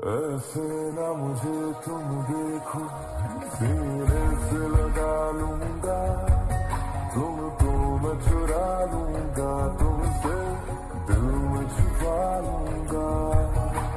ऐसे ना मुझे तुम देखो सीने